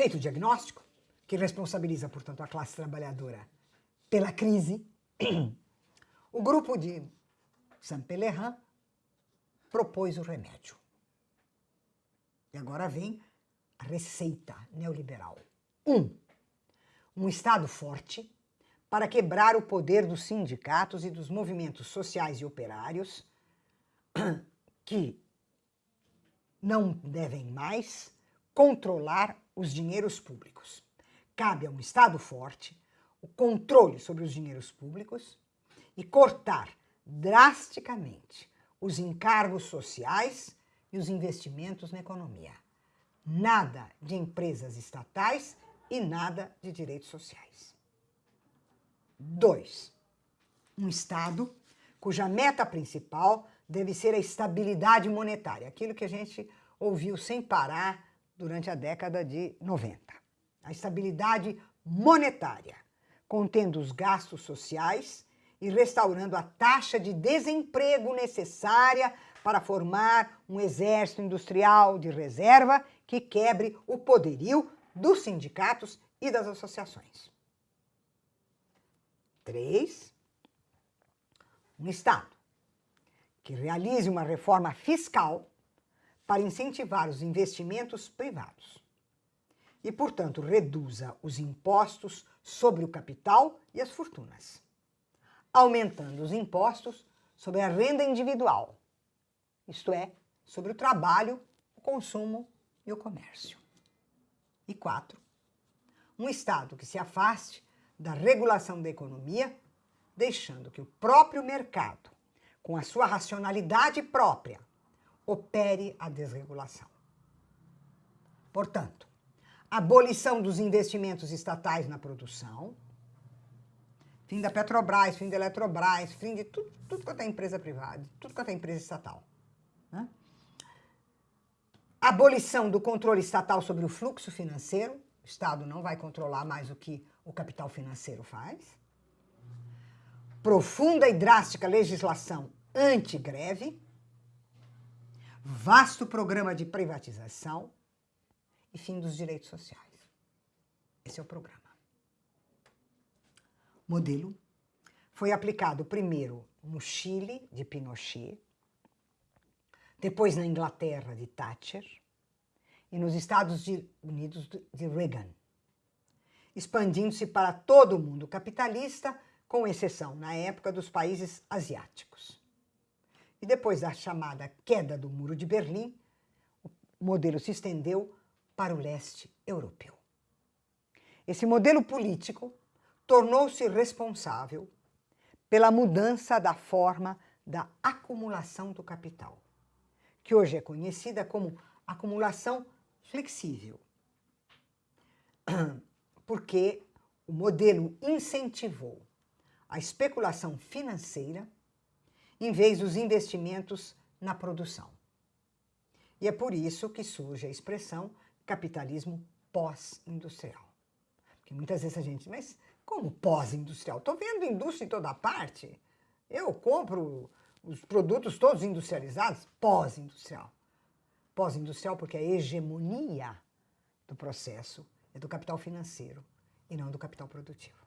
Feito o diagnóstico, que responsabiliza, portanto, a classe trabalhadora pela crise, o grupo de Saint-Pelerin propôs o remédio. E agora vem a receita neoliberal. Um, um Estado forte para quebrar o poder dos sindicatos e dos movimentos sociais e operários que não devem mais controlar os dinheiros públicos. Cabe a um Estado forte o controle sobre os dinheiros públicos e cortar drasticamente os encargos sociais e os investimentos na economia. Nada de empresas estatais e nada de direitos sociais. Dois, um Estado cuja meta principal deve ser a estabilidade monetária, aquilo que a gente ouviu sem parar durante a década de 90. A estabilidade monetária, contendo os gastos sociais e restaurando a taxa de desemprego necessária para formar um exército industrial de reserva que quebre o poderio dos sindicatos e das associações. Três, um Estado que realize uma reforma fiscal para incentivar os investimentos privados e, portanto, reduza os impostos sobre o capital e as fortunas aumentando os impostos sobre a renda individual, isto é, sobre o trabalho, o consumo e o comércio. E quatro, um Estado que se afaste da regulação da economia, deixando que o próprio mercado, com a sua racionalidade própria, opere a desregulação. Portanto, abolição dos investimentos estatais na produção, fim da Petrobras, fim da Eletrobras, fim de tudo, tudo quanto é empresa privada, tudo quanto é empresa estatal. Né? Abolição do controle estatal sobre o fluxo financeiro, o Estado não vai controlar mais o que o capital financeiro faz. Profunda e drástica legislação anti-greve, vasto programa de privatização e fim dos direitos sociais. Esse é o programa modelo foi aplicado primeiro no Chile, de Pinochet, depois na Inglaterra, de Thatcher, e nos Estados Unidos, de Reagan, expandindo-se para todo o mundo capitalista, com exceção, na época, dos países asiáticos. E depois da chamada queda do Muro de Berlim, o modelo se estendeu para o leste europeu. Esse modelo político tornou-se responsável pela mudança da forma da acumulação do capital, que hoje é conhecida como acumulação flexível, porque o modelo incentivou a especulação financeira em vez dos investimentos na produção. E é por isso que surge a expressão capitalismo pós-industrial. Porque muitas vezes a gente, mas como pós-industrial? Estou vendo indústria em toda parte. Eu compro os produtos todos industrializados, pós-industrial. Pós-industrial porque a hegemonia do processo é do capital financeiro e não do capital produtivo.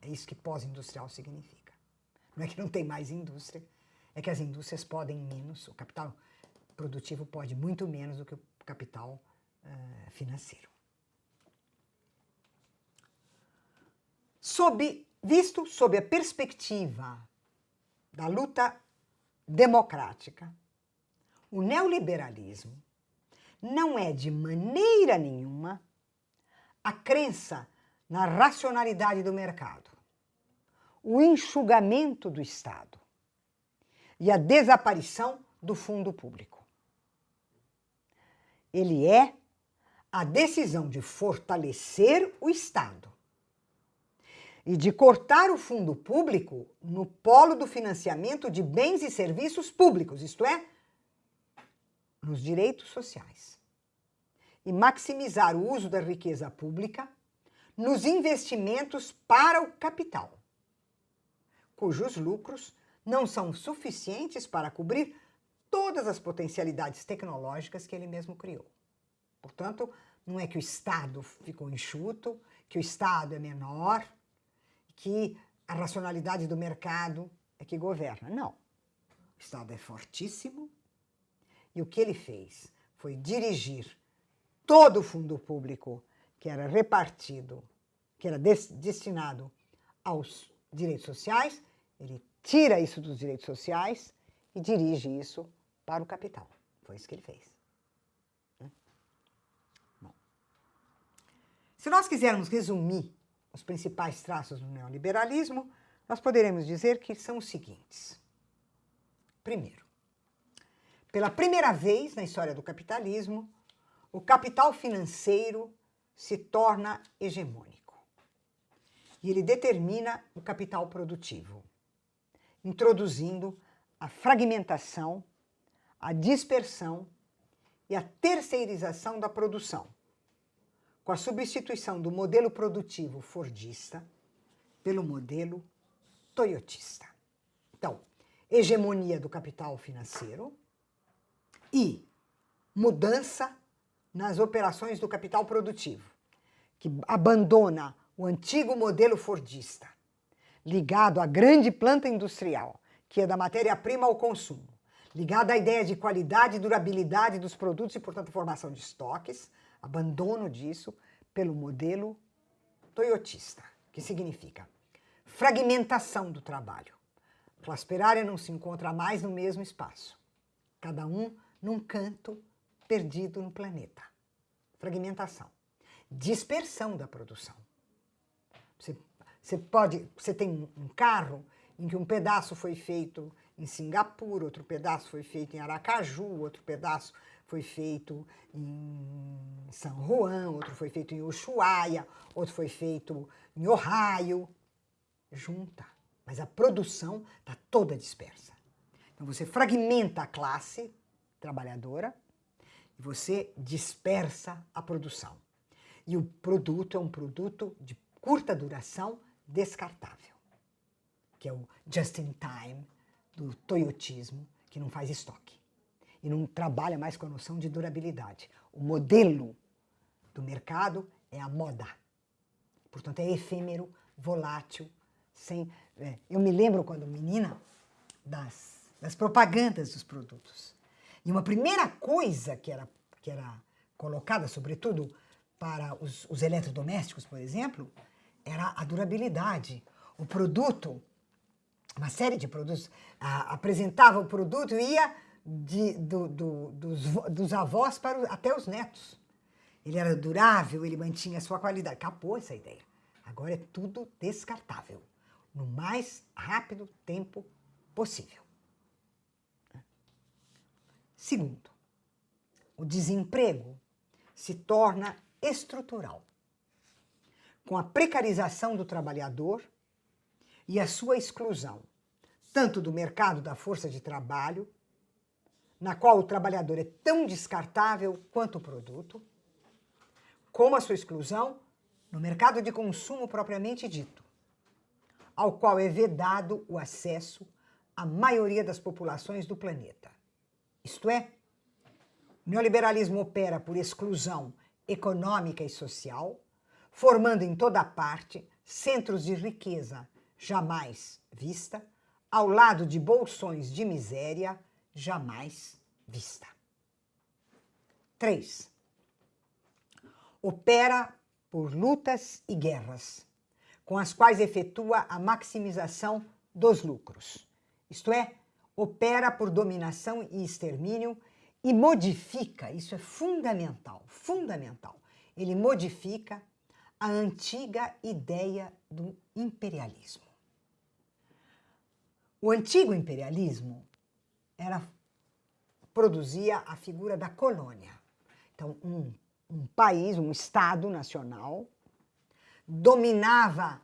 É isso que pós-industrial significa. Não é que não tem mais indústria, é que as indústrias podem menos, o capital produtivo pode muito menos do que o capital uh, financeiro. sob, visto sob a perspectiva da luta democrática, o neoliberalismo não é de maneira nenhuma a crença na racionalidade do mercado, o enxugamento do Estado e a desaparição do fundo público. Ele é a decisão de fortalecer o Estado e de cortar o fundo público no polo do financiamento de bens e serviços públicos, isto é, nos direitos sociais, e maximizar o uso da riqueza pública nos investimentos para o capital, cujos lucros não são suficientes para cobrir todas as potencialidades tecnológicas que ele mesmo criou. Portanto, não é que o Estado ficou enxuto, que o Estado é menor, que a racionalidade do mercado é que governa. Não. O Estado é fortíssimo e o que ele fez foi dirigir todo o fundo público que era repartido, que era destinado aos direitos sociais, ele tira isso dos direitos sociais e dirige isso para o capital. Foi isso que ele fez. Né? Bom. Se nós quisermos resumir os principais traços do neoliberalismo, nós poderemos dizer que são os seguintes. Primeiro, pela primeira vez na história do capitalismo, o capital financeiro se torna hegemônico. E ele determina o capital produtivo, introduzindo a fragmentação, a dispersão e a terceirização da produção, com a substituição do modelo produtivo fordista pelo modelo toyotista. Então, hegemonia do capital financeiro e mudança nas operações do capital produtivo, que abandona o antigo modelo fordista, ligado à grande planta industrial, que é da matéria-prima ao consumo, ligado à ideia de qualidade e durabilidade dos produtos e, portanto, formação de estoques, abandono disso pelo modelo toyotista, que significa fragmentação do trabalho. A classe operária não se encontra mais no mesmo espaço, cada um num canto perdido no planeta. Fragmentação. Dispersão da produção. Você, você pode, você tem um carro em que um pedaço foi feito em Singapura, outro pedaço foi feito em Aracaju, outro pedaço foi feito em San Juan, outro foi feito em Ushuaia, outro foi feito em Ohio. Junta. Mas a produção está toda dispersa. Então você fragmenta a classe trabalhadora e você dispersa a produção. E o produto é um produto de curta duração descartável, que é o just in time do toyotismo, que não faz estoque e não trabalha mais com a noção de durabilidade. O modelo do mercado é a moda. Portanto, é efêmero, volátil, sem... É, eu me lembro quando menina das, das propagandas dos produtos. E uma primeira coisa que era, que era colocada, sobretudo para os, os eletrodomésticos, por exemplo, era a durabilidade. O produto, uma série de produtos, apresentava o produto e ia de, do, do, dos, dos, avós para o, até os netos. Ele era durável, ele mantinha a sua qualidade. Acabou essa ideia. Agora é tudo descartável, no mais rápido tempo possível. Segundo, o desemprego se torna estrutural, com a precarização do trabalhador e a sua exclusão, tanto do mercado da força de trabalho, na qual o trabalhador é tão descartável quanto o produto, como a sua exclusão no mercado de consumo propriamente dito, ao qual é vedado o acesso à maioria das populações do planeta. Isto é, o neoliberalismo opera por exclusão econômica e social, formando em toda parte centros de riqueza jamais vista, ao lado de bolsões de miséria jamais vista. 3. Opera por lutas e guerras, com as quais efetua a maximização dos lucros, isto é, opera por dominação e extermínio e modifica, isso é fundamental, fundamental, ele modifica a antiga ideia do imperialismo. O antigo imperialismo era, produzia a figura da colônia. Então, um, um país, um Estado nacional, dominava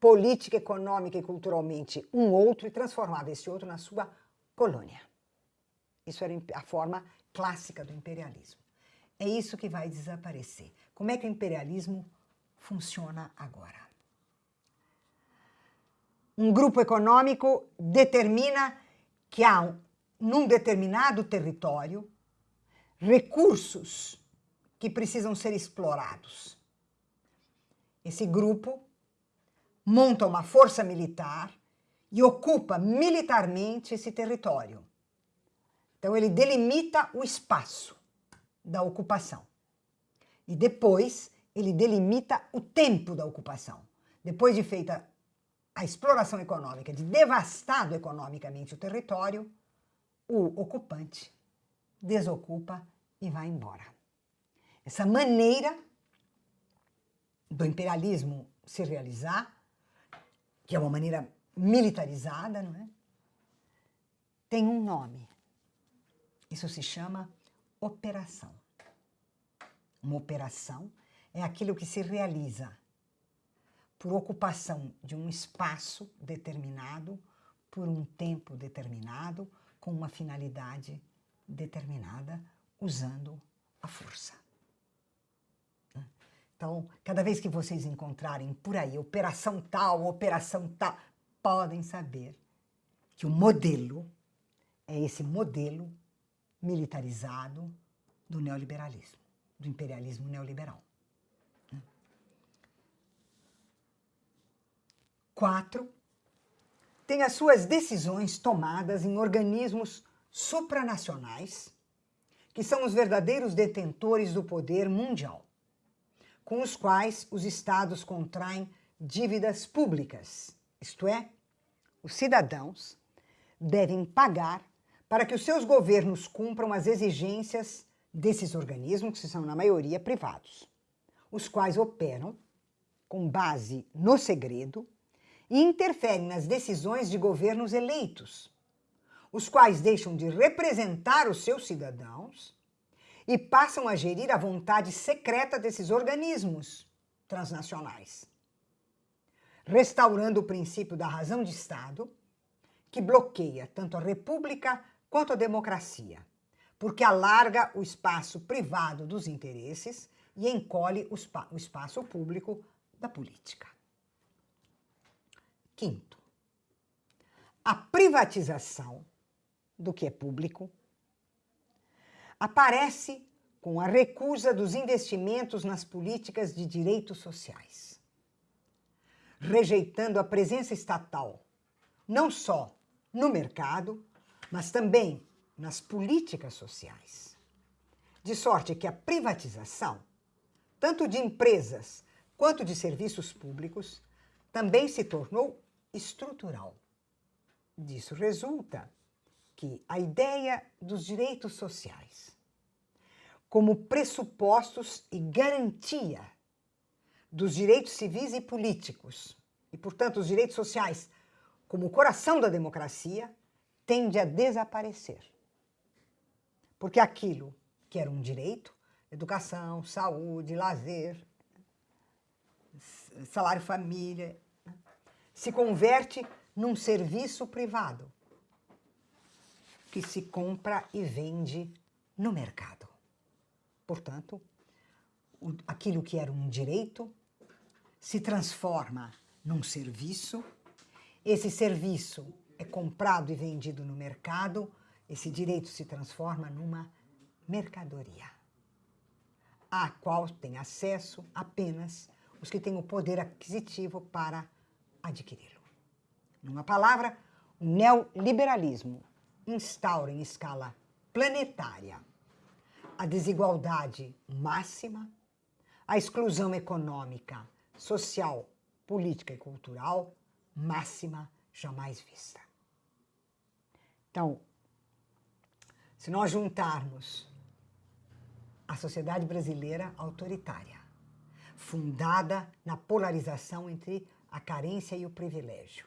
política, econômica e culturalmente um outro e transformava esse outro na sua colônia. Isso era a forma clássica do imperialismo. É isso que vai desaparecer. Como é que o imperialismo funciona agora? Um grupo econômico determina que há, num determinado território, recursos que precisam ser explorados. Esse grupo monta uma força militar e ocupa militarmente esse território. Então, ele delimita o espaço da ocupação. E depois, ele delimita o tempo da ocupação. Depois de feita a exploração econômica, de devastado economicamente o território, o ocupante desocupa e vai embora. Essa maneira do imperialismo se realizar, que é uma maneira militarizada, não é? Tem um nome. Isso se chama operação. Uma operação é aquilo que se realiza por ocupação de um espaço determinado, por um tempo determinado, com uma finalidade determinada, usando a força. Então, cada vez que vocês encontrarem por aí operação tal, operação tal, podem saber que o modelo é esse modelo militarizado do neoliberalismo, do imperialismo neoliberal. Quatro, tem as suas decisões tomadas em organismos supranacionais, que são os verdadeiros detentores do poder mundial com os quais os estados contraem dívidas públicas, isto é, os cidadãos devem pagar para que os seus governos cumpram as exigências desses organismos, que são, na maioria, privados, os quais operam com base no segredo e interferem nas decisões de governos eleitos, os quais deixam de representar os seus cidadãos e passam a gerir a vontade secreta desses organismos transnacionais, restaurando o princípio da razão de Estado, que bloqueia tanto a república quanto a democracia, porque alarga o espaço privado dos interesses e encolhe o, o espaço público da política. Quinto, a privatização do que é público aparece com a recusa dos investimentos nas políticas de direitos sociais, rejeitando a presença estatal, não só no mercado, mas também nas políticas sociais. De sorte que a privatização, tanto de empresas quanto de serviços públicos, também se tornou estrutural. Disso resulta que a ideia dos direitos sociais como pressupostos e garantia dos direitos civis e políticos, e, portanto, os direitos sociais como o coração da democracia, tende a desaparecer. Porque aquilo que era um direito, educação, saúde, lazer, salário família, se converte num serviço privado que se compra e vende no mercado. Portanto, aquilo que era um direito se transforma num serviço, esse serviço é comprado e vendido no mercado, esse direito se transforma numa mercadoria, à qual tem acesso apenas os que têm o poder aquisitivo para adquiri-lo. Numa palavra, o neoliberalismo instaura em escala planetária a desigualdade máxima, a exclusão econômica, social, política e cultural máxima jamais vista. Então, se nós juntarmos a sociedade brasileira autoritária, fundada na polarização entre a carência e o privilégio,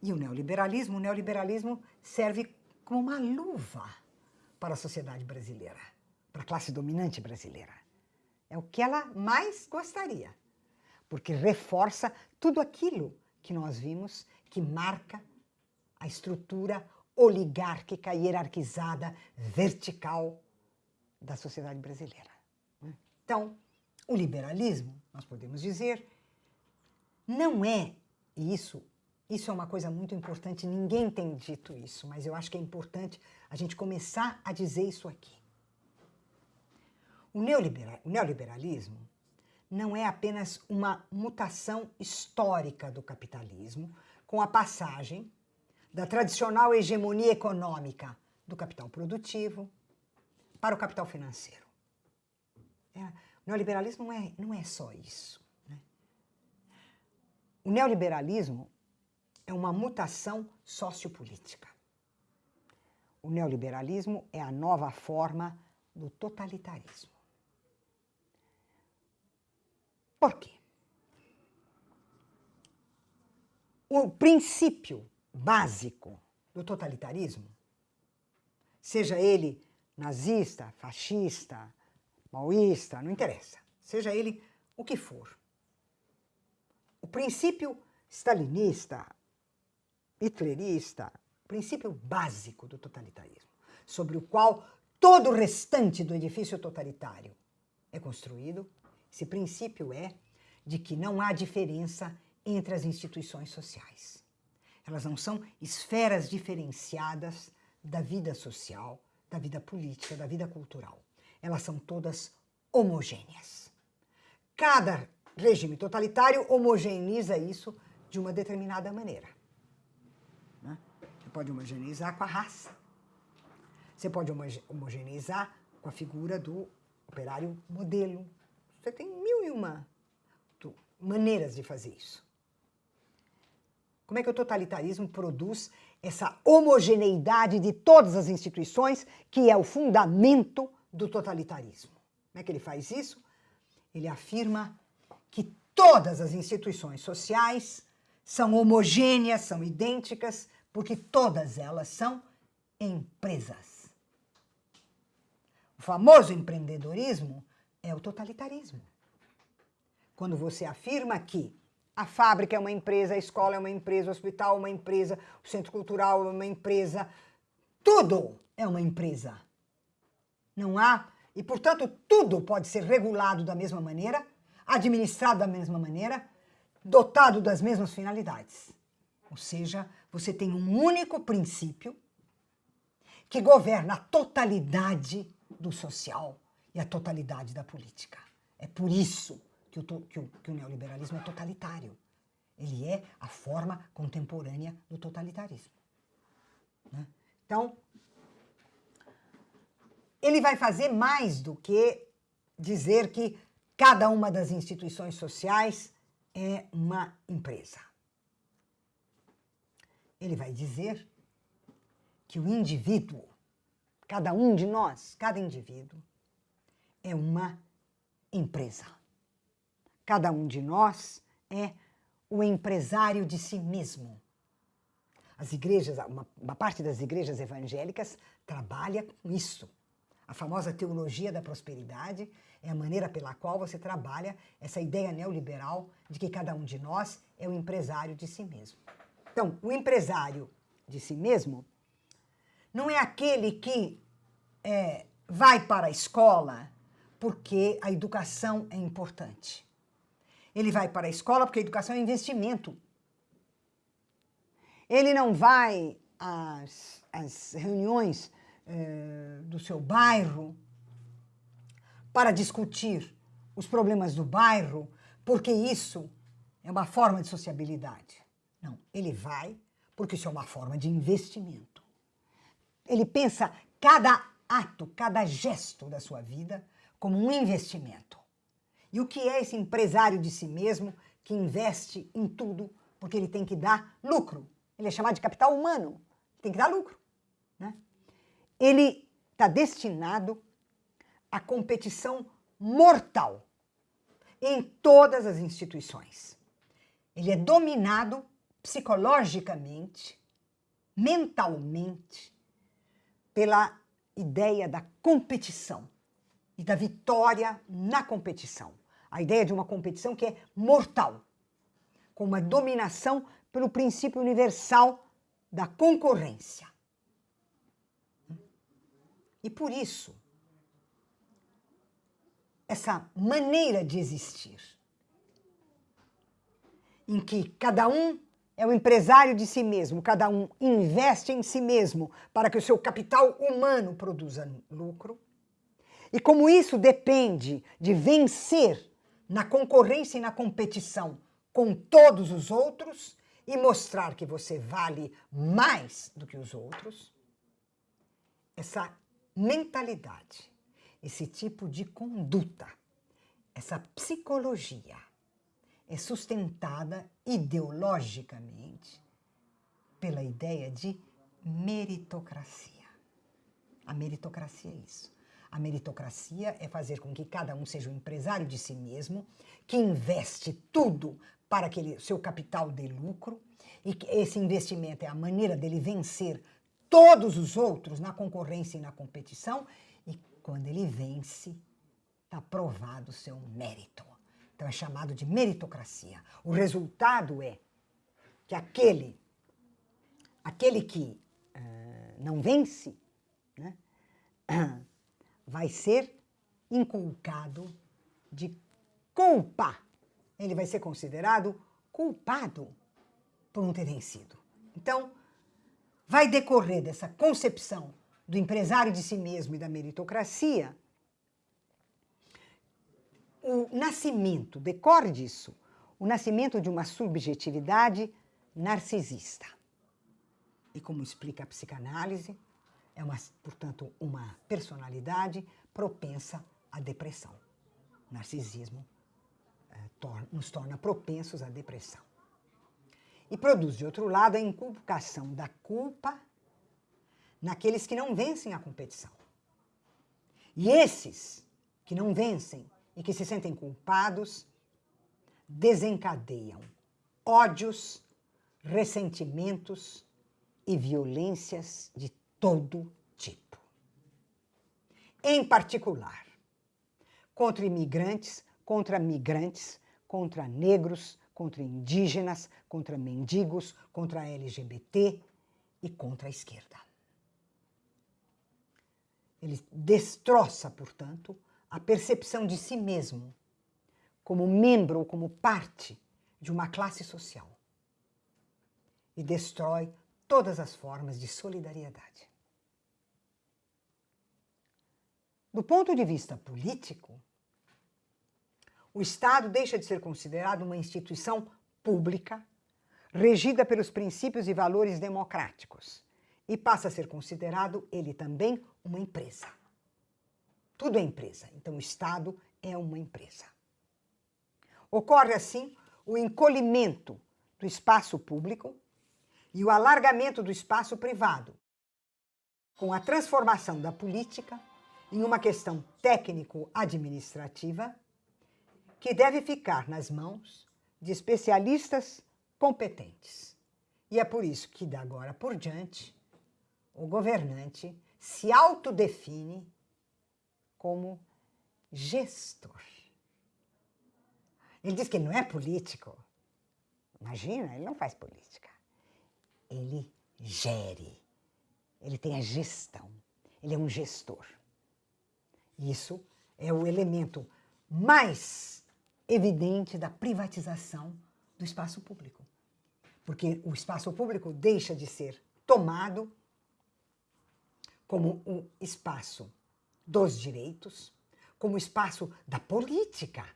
e o neoliberalismo, o neoliberalismo serve como uma luva para a sociedade brasileira, para a classe dominante brasileira. É o que ela mais gostaria, porque reforça tudo aquilo que nós vimos que marca a estrutura oligárquica, hierarquizada, vertical da sociedade brasileira. Então, o liberalismo, nós podemos dizer, não é, isso isso é uma coisa muito importante, ninguém tem dito isso, mas eu acho que é importante a gente começar a dizer isso aqui. O, neolibera o neoliberalismo não é apenas uma mutação histórica do capitalismo, com a passagem da tradicional hegemonia econômica do capital produtivo para o capital financeiro. É, o neoliberalismo não é, não é só isso. O neoliberalismo é uma mutação sociopolítica. O neoliberalismo é a nova forma do totalitarismo. Por quê? O princípio básico do totalitarismo, seja ele nazista, fascista, maoísta, não interessa, seja ele o que for. O princípio stalinista, hitlerista, princípio básico do totalitarismo, sobre o qual todo o restante do edifício totalitário é construído, esse princípio é de que não há diferença entre as instituições sociais. Elas não são esferas diferenciadas da vida social, da vida política, da vida cultural. Elas são todas homogêneas. Cada regime totalitário homogeneiza isso de uma determinada maneira. Né? Você pode homogeneizar com a raça. Você pode homogeneizar com a figura do operário modelo. Você tem mil e uma maneiras de fazer isso. Como é que o totalitarismo produz essa homogeneidade de todas as instituições, que é o fundamento do totalitarismo? Como é que ele faz isso? Ele afirma que todas as instituições sociais são homogêneas, são idênticas, porque todas elas são empresas. O famoso empreendedorismo é o totalitarismo. Quando você afirma que a fábrica é uma empresa, a escola é uma empresa, o hospital é uma empresa, o centro cultural é uma empresa. Tudo é uma empresa. Não há, e portanto tudo pode ser regulado da mesma maneira, administrado da mesma maneira, dotado das mesmas finalidades. Ou seja, você tem um único princípio que governa a totalidade do social e a totalidade da política. É por isso que o, que o, que o neoliberalismo é totalitário. Ele é a forma contemporânea do totalitarismo. Né? Então, ele vai fazer mais do que dizer que cada uma das instituições sociais é uma empresa. Ele vai dizer que o indivíduo, cada um de nós, cada indivíduo, é uma empresa. Cada um de nós é o empresário de si mesmo. As igrejas, uma, uma parte das igrejas evangélicas trabalha com isso. A famosa teologia da prosperidade é a maneira pela qual você trabalha essa ideia neoliberal de que cada um de nós é o empresário de si mesmo. Então, o empresário de si mesmo não é aquele que é, vai para a escola porque a educação é importante. Ele vai para a escola porque a educação é investimento. Ele não vai às, às reuniões eh, do seu bairro para discutir os problemas do bairro, porque isso é uma forma de sociabilidade. Não, ele vai porque isso é uma forma de investimento. Ele pensa cada ato, cada gesto da sua vida como um investimento. E o que é esse empresário de si mesmo que investe em tudo porque ele tem que dar lucro? Ele é chamado de capital humano, tem que dar lucro. Né? Ele está destinado à competição mortal em todas as instituições. Ele é dominado psicologicamente, mentalmente, pela ideia da competição e da vitória na competição a ideia de uma competição que é mortal, com uma dominação pelo princípio universal da concorrência. E por isso, essa maneira de existir, em que cada um é o empresário de si mesmo, cada um investe em si mesmo para que o seu capital humano produza lucro, E como isso depende de vencer na concorrência e na competição com todos os outros e mostrar que você vale mais do que os outros, essa mentalidade, esse tipo de conduta, essa psicologia é sustentada ideologicamente pela ideia de meritocracia. A meritocracia é isso. A meritocracia é fazer com que cada um seja um empresário de si mesmo, que investe tudo para que ele, seu capital dê lucro, e que esse investimento é a maneira dele vencer todos os outros na concorrência e na competição, e quando ele vence, está provado o seu mérito. Então é chamado de meritocracia. O resultado é que aquele, aquele que uh, não vence, né, vai ser inculcado de culpa. Ele vai ser considerado culpado por não ter vencido. Então, vai decorrer dessa concepção do empresário de si mesmo e da meritocracia o nascimento, decore disso, o nascimento de uma subjetividade narcisista. E como explica a psicanálise, é, uma, portanto, uma personalidade propensa à depressão. O narcisismo é, tor nos torna propensos à depressão. E produz, de outro lado, a inculcação da culpa naqueles que não vencem a competição. E esses que não vencem e que se sentem culpados desencadeiam ódios, ressentimentos e violências de todo tipo. Em particular, contra imigrantes, contra migrantes, contra negros, contra indígenas, contra mendigos, contra LGBT e contra a esquerda. Ele destroça, portanto, a percepção de si mesmo como membro ou como parte de uma classe social e destrói todas as formas de solidariedade. Do ponto de vista político, o Estado deixa de ser considerado uma instituição pública, regida pelos princípios e valores democráticos, e passa a ser considerado ele também uma empresa. Tudo é empresa, então o Estado é uma empresa. Ocorre assim o encolhimento do espaço público e o alargamento do espaço privado, com a transformação da política em uma questão técnico-administrativa que deve ficar nas mãos de especialistas competentes. E é por isso que, da agora por diante, o governante se autodefine como gestor. Ele diz que não é político. Imagina, ele não faz política. Ele gere. Ele tem a gestão. Ele é um gestor. Isso é o elemento mais evidente da privatização do espaço público. Porque o espaço público deixa de ser tomado como um espaço dos direitos, como espaço da política,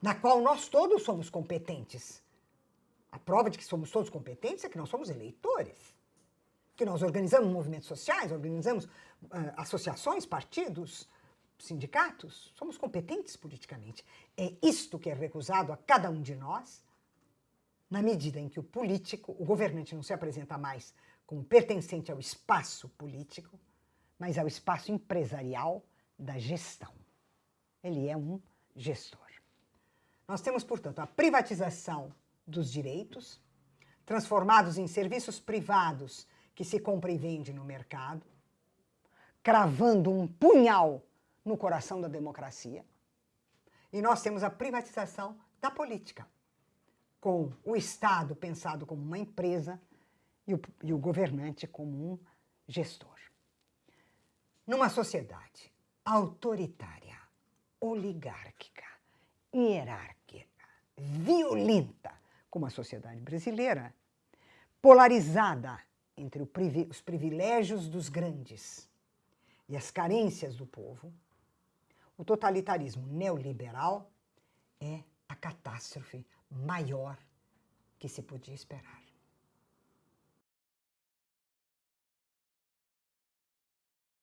na qual nós todos somos competentes. A prova de que somos todos competentes é que nós somos eleitores, que nós organizamos movimentos sociais, organizamos uh, associações, partidos, sindicatos, somos competentes politicamente. É isto que é recusado a cada um de nós, na medida em que o político, o governante não se apresenta mais como pertencente ao espaço político, mas ao espaço empresarial da gestão. Ele é um gestor. Nós temos, portanto, a privatização dos direitos, transformados em serviços privados que se compra e vende no mercado, cravando um punhal no coração da democracia. E nós temos a privatização da política, com o Estado pensado como uma empresa e o, e o governante como um gestor. Numa sociedade autoritária, oligárquica, hierárquica, violenta, como a sociedade brasileira, polarizada entre os privilégios dos grandes e as carências do povo, O totalitarismo neoliberal é a catástrofe maior que se podia esperar.